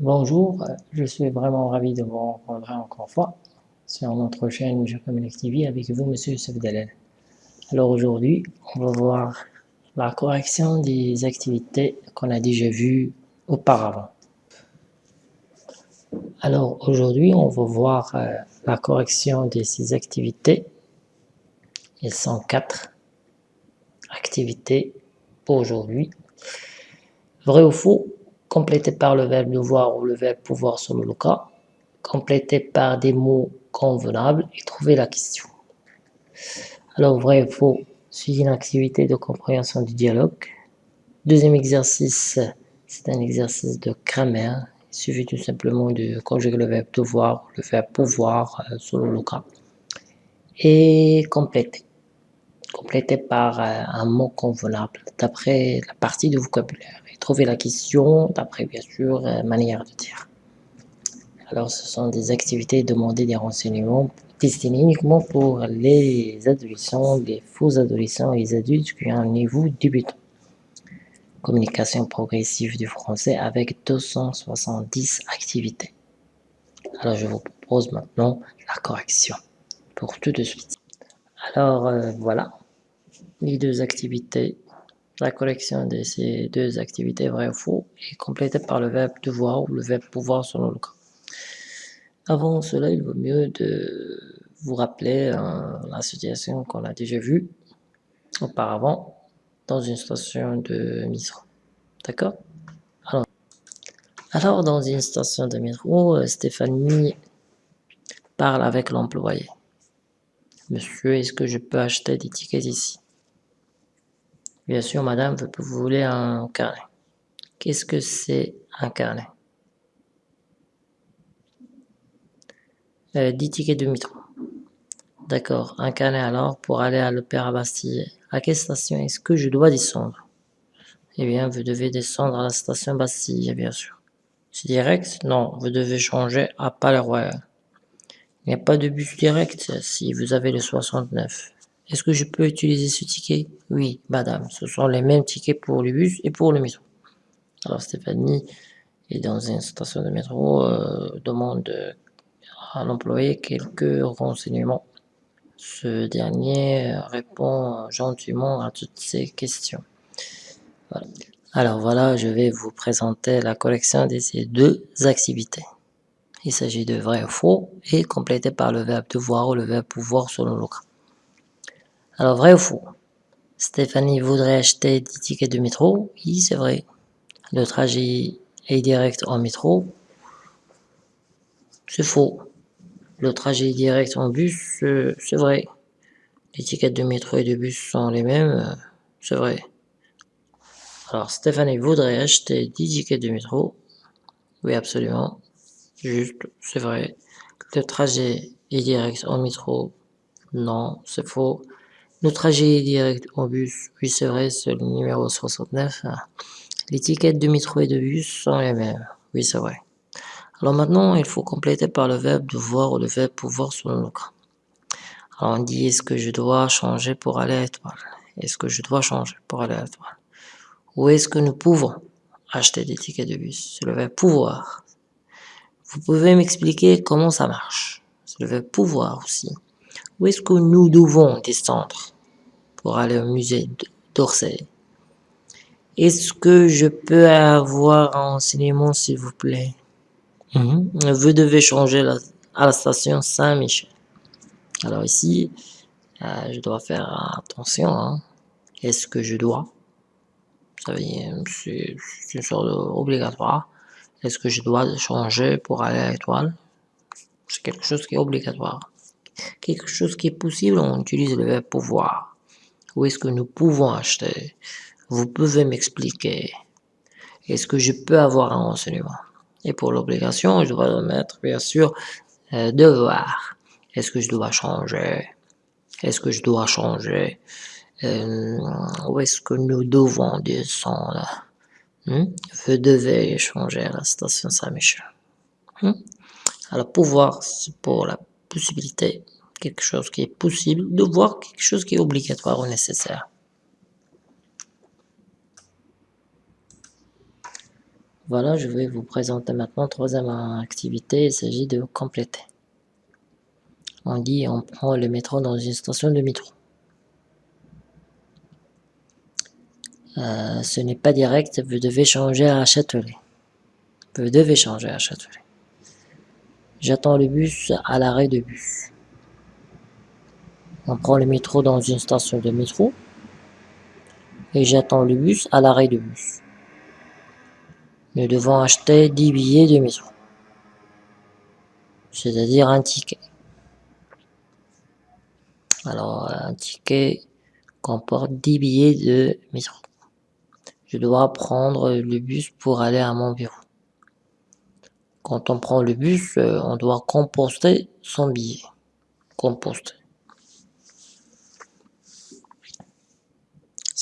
Bonjour, je suis vraiment ravi de vous rencontrer encore une fois sur notre chaîne Communique TV avec vous, Monsieur Youssef Alors aujourd'hui, on va voir la correction des activités qu'on a déjà vues auparavant. Alors aujourd'hui, on va voir euh, la correction de ces activités. Elles sont quatre activités aujourd'hui. Vrai ou faux complété par le verbe devoir ou le verbe pouvoir selon le cas, complété par des mots convenables et trouver la question. Alors, vrai ou faux, suivre une activité de compréhension du dialogue. Deuxième exercice, c'est un exercice de grammaire. Il suffit tout simplement de conjuguer le verbe devoir, le verbe pouvoir euh, selon le cas. Et compléter. Complété par euh, un mot convenable d'après la partie de vocabulaire trouver la question d'après, bien sûr, euh, manière de dire. Alors, ce sont des activités demandées des renseignements destinées uniquement pour les adolescents, les faux adolescents et les adultes qui ont un niveau débutant. Communication progressive du français avec 270 activités. Alors, je vous propose maintenant la correction pour tout de suite. Alors, euh, voilà les deux activités la collection de ces deux activités vrai ou faux est complétée par le verbe devoir ou le verbe pouvoir selon le cas. Avant cela, il vaut mieux de vous rappeler la situation qu'on a déjà vue auparavant dans une station de métro. D'accord? Alors, dans une station de métro, Stéphanie parle avec l'employé. Monsieur, est-ce que je peux acheter des tickets ici? Bien sûr, madame, vous voulez un carnet. Qu'est-ce que c'est un carnet? Euh, 10 tickets de métro. D'accord, un carnet alors pour aller à l'Opéra Bastille. À quelle station est-ce que je dois descendre? Eh bien, vous devez descendre à la station Bastille, bien sûr. C'est direct? Non, vous devez changer à Palais Royal. Il n'y a pas de bus direct si vous avez le 69. Est-ce que je peux utiliser ce ticket? Oui, madame, ce sont les mêmes tickets pour le bus et pour le métro. Alors Stéphanie est dans une station de métro, euh, demande à l'employé quelques renseignements. Ce dernier répond gentiment à toutes ces questions. Alors voilà, je vais vous présenter la collection de ces deux activités. Il s'agit de vrai ou faux et complété par le verbe devoir ou le verbe pouvoir selon le cas. Alors, vrai ou faux? Stéphanie voudrait acheter des tickets de métro? Oui, c'est vrai. Le trajet est direct en métro C'est faux. Le trajet est direct en bus? C'est vrai. Les tickets de métro et de bus sont les mêmes? C'est vrai. Alors, Stéphanie voudrait acheter des tickets de métro? Oui, absolument. Juste, c'est vrai. Le trajet est direct en métro? Non, c'est faux. Trajet direct en bus, oui c'est vrai, c'est le numéro 69. Les tickets de métro et de bus sont les mêmes, oui c'est vrai. Alors maintenant, il faut compléter par le verbe devoir ou le verbe pouvoir selon le cas. Alors on dit, est-ce que je dois changer pour aller à l'étoile? Est-ce que je dois changer pour aller à l'étoile? Ou est-ce que nous pouvons acheter des tickets de bus? C'est le verbe pouvoir. Vous pouvez m'expliquer comment ça marche C'est le verbe pouvoir aussi. Où est-ce que nous devons descendre? Pour aller au musée d'Orsay Est-ce que je peux avoir un enseignement s'il vous plaît? Mhm. Vous devez changer à la station Saint-Michel. Alors ici, euh, je dois faire attention. Hein. Est-ce que je dois? C'est une sorte obligatoire. Est-ce que je dois changer pour aller à l'étoile? C'est quelque chose qui est obligatoire quelque chose qui est possible, on utilise le verbe pouvoir. Où est-ce que nous pouvons acheter Vous pouvez m'expliquer. Est-ce que je peux avoir un renseignement? Et pour l'obligation, je dois mettre, bien sûr, euh, devoir. Est-ce que je dois changer? Est-ce que je dois changer? Euh, Où est-ce que nous devons descendre? Hmm? Vous devez changer à la station Saint-Michel. Hmm? Alors, pouvoir, c'est pour la possibilité, quelque chose qui est possible, de voir quelque chose qui est obligatoire ou nécessaire. Voilà, je vais vous présenter maintenant troisième activité, il s'agit de compléter. On dit on prend le métro dans une station de métro. Euh, ce n'est pas direct, vous devez changer à Châtelet. Vous devez changer à Châtelet. J'attends le bus à l'arrêt de bus. On prend le métro dans une station de métro. Et j'attends le bus à l'arrêt de bus. Nous devons acheter 10 billets de métro. C'est-à-dire un ticket. Alors, un ticket comporte 10 billets de métro. Je dois prendre le bus pour aller à mon bureau. Quand on prend le bus, euh, on doit composter son billet. Composter.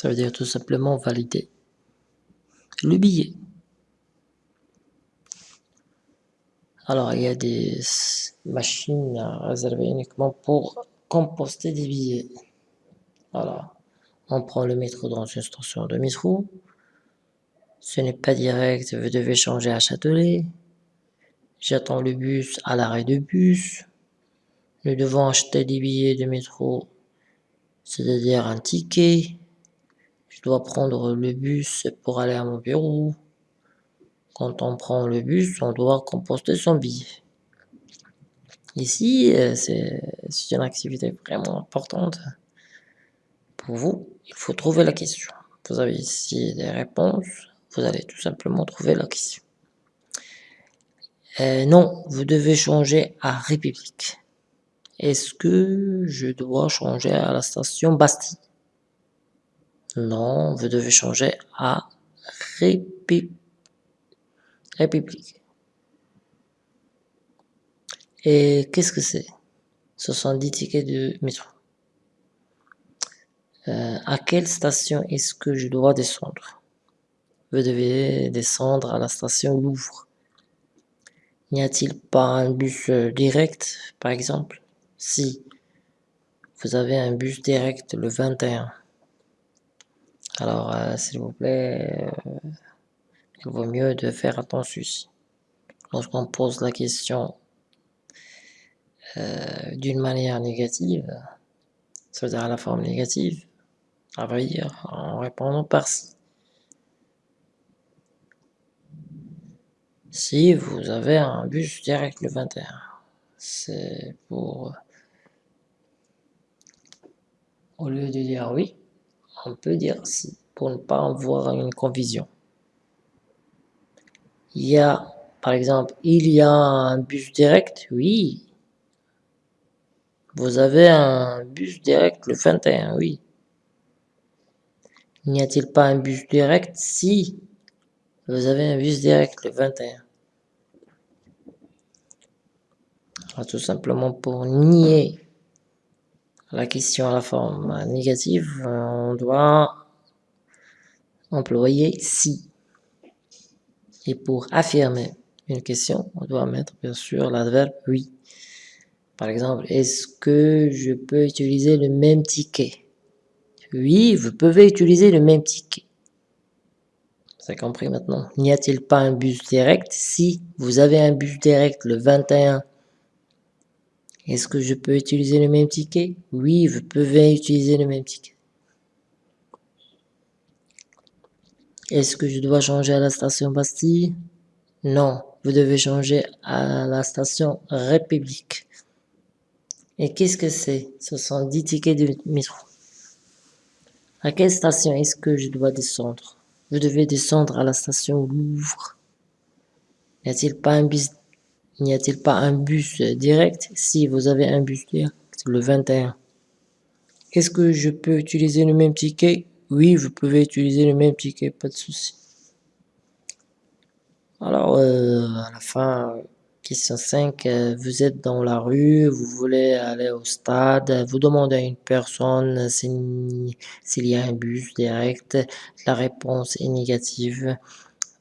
Ça veut dire tout simplement valider le billet. Alors, il y a des machines réservées uniquement pour composter des billets. Voilà. On prend le métro dans une station de métro. Ce n'est pas direct, vous devez changer à Châtelet. J'attends le bus à l'arrêt de bus. Nous devons acheter des billets de métro, c'est-à-dire un ticket. Je dois prendre le bus pour aller à mon bureau. Quand on prend le bus, on doit composter son billet. Ici, euh, c'est une activité vraiment importante pour vous. Il faut trouver la question. Vous avez ici des réponses. Vous allez tout simplement trouver la question. Euh, non, vous devez changer à République. Est-ce que je dois changer à la station Bastille? Non, vous devez changer à République. Et qu'est-ce que c'est? Ce sont 10 tickets de métro. Euh, à quelle station est-ce que je dois descendre? Vous devez descendre à la station Louvre. N'y a-t-il pas un bus euh, direct, par exemple? Si. Vous avez un bus direct le 21. Alors, euh, s'il vous plaît, euh, il vaut mieux de faire attention. Lorsqu'on pose la question d'une manière négative, c'est-à-dire à la forme négative, à vrai dire, en répondant par si. Si vous avez un bus direct le 21, c'est pour... Au lieu de dire oui, on peut dire si, pour ne pas avoir une confusion. Il y a, par exemple, il y a un bus direct, oui. Vous avez un bus direct le 21, oui. N'y a-t-il pas un bus direct Si, vous avez un bus direct le 21. tout simplement pour nier la question à la forme négative, on doit employer si. Et pour affirmer une question, on doit mettre bien sûr l'adverbe oui. Par exemple, est-ce que je peux utiliser le même ticket? Oui, vous pouvez utiliser le même ticket. C'est compris maintenant. N'y a-t-il pas un bus direct? Si vous avez un bus direct le 21 est-ce que je peux utiliser le même ticket? Oui, vous pouvez utiliser le même ticket. Est-ce que je dois changer à la station Bastille? Non, vous devez changer à la station République. Et qu'est-ce que c'est? Ce sont 10 tickets de métro. À quelle station est-ce que je dois descendre? Vous devez descendre à la station Louvre. N'y a-t-il pas un bus N'y a-t-il pas un bus direct Si vous avez un bus direct, le 21. Est-ce que je peux utiliser le même ticket? Oui, vous pouvez utiliser le même ticket, pas de souci. Alors, euh, à la fin, question 5, euh, vous êtes dans la rue, vous voulez aller au stade, vous demandez à une personne s'il y a un bus direct, la réponse est négative.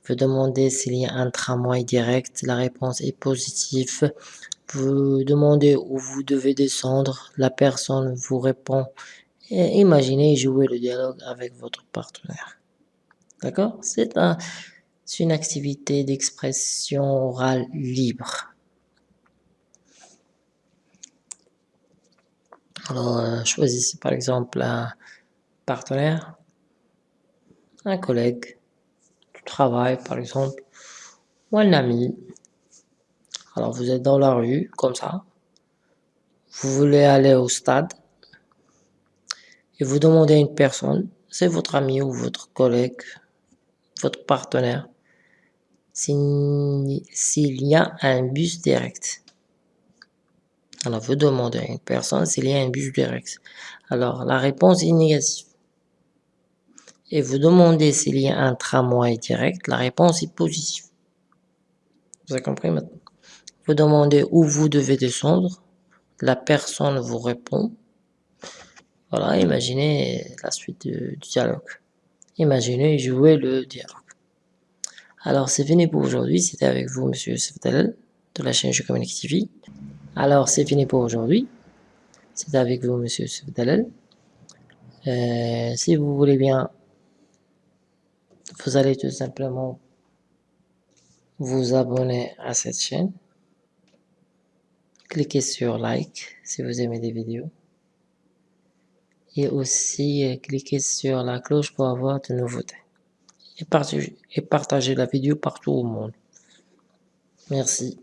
Vous demandez s'il y a un tramway direct, la réponse est positive. Vous demandez où vous devez descendre, la personne vous répond. Imaginez jouer le dialogue avec votre partenaire. D'accord? C'est un, C'est une activité d'expression orale libre. Alors, euh, choisissez par exemple un partenaire, un collègue travail par exemple, ou un ami. Alors, vous êtes dans la rue, comme ça. Vous voulez aller au stade. Et vous demandez à une personne, c'est votre ami ou votre collègue, votre partenaire, s'il y a un bus direct. Alors, vous demandez à une personne s'il y a un bus direct. Alors, la réponse est négative. Et vous demandez s'il y a un tramway direct. La réponse est positive. Vous avez compris maintenant? Vous demandez où vous devez descendre. La personne vous répond. Voilà, imaginez la suite du dialogue. Imaginez jouer le dialogue. Alors, c'est fini pour aujourd'hui. C'était avec vous, Monsieur Sefdalel, de la chaîne Je Communique TV. Alors, c'est fini pour aujourd'hui. C'est avec vous, Monsieur Sefdalel. Euh, si vous voulez bien, vous allez tout simplement vous abonner à cette chaîne. Cliquez sur like si vous aimez des vidéos. Et aussi, euh, cliquez sur la cloche pour avoir de nouveautés. Et partagez, et partagez la vidéo partout au monde. Merci.